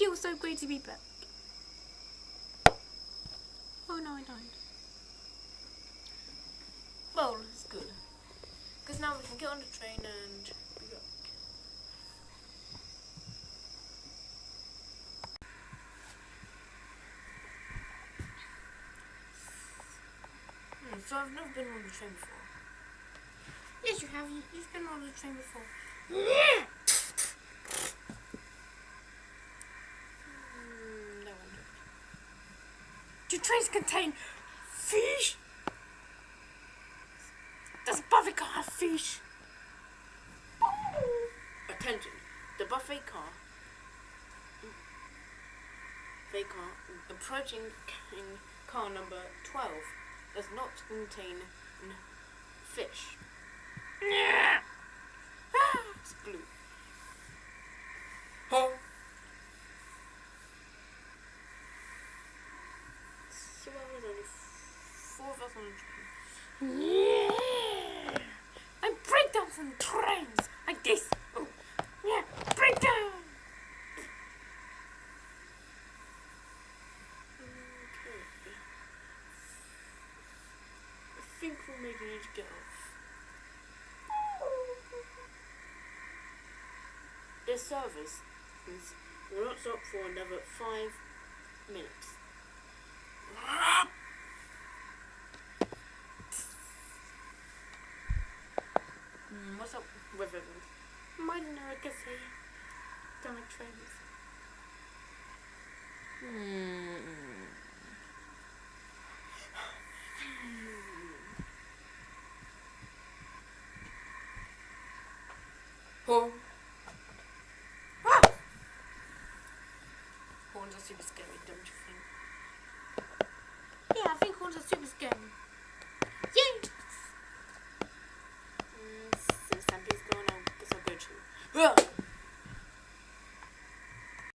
feels so great to be back. Oh no, I died. Well, it's good. Because now we can get on the train and be back. Hmm, so I've never been on the train before. Yes, you have. You- You've been on the train before. Hmm, no one. Do trains contain fish? Does buffet car have fish? Oh. Attention, the buffet car. Buffet car approaching in car number 12 does not contain fish. It's blue. Oh. So well, there's only us on the train. Yeah. I break down some trains like this. Oh. Yeah, break down. Okay. I think need to get off. The service is- will not stop for another five minutes. What's up with? Mighty Narikase. Don't like trains. Oh. Ah! Horns are super scary, don't you think? Yeah, I think horns are super scary. Quoi